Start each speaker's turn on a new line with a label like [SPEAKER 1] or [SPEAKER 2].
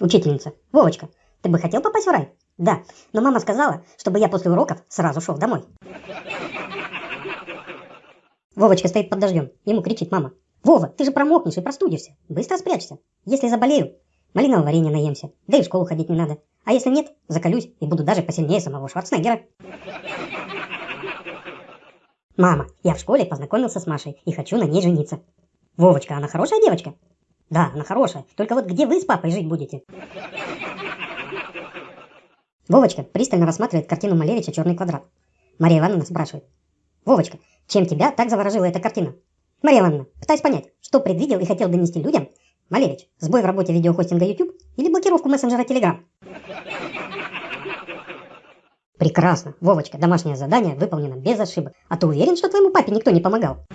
[SPEAKER 1] Учительница. Вовочка, ты бы хотел попасть в рай? Да, но мама сказала, чтобы я после уроков сразу шел домой. Вовочка стоит под дождем. Ему кричит мама. Вова, ты же промокнешь и простудишься. Быстро спрячься. Если заболею, малинового варенья наемся. Да и в школу ходить не надо. А если нет, закалюсь и буду даже посильнее самого Шварценеггера. Мама, я в школе познакомился с Машей и хочу на ней жениться. Вовочка, она хорошая девочка? Да, она хорошая. Только вот где вы с папой жить будете? Вовочка пристально рассматривает картину Малевича «Черный квадрат». Мария Ивановна спрашивает. Вовочка, чем тебя так заворожила эта картина? Мария Ивановна, пытаюсь понять, что предвидел и хотел донести людям Малевич, сбой в работе видеохостинга YouTube или блокировку мессенджера Telegram? Прекрасно, Вовочка, домашнее задание выполнено без ошибок. А ты уверен, что твоему папе никто не помогал?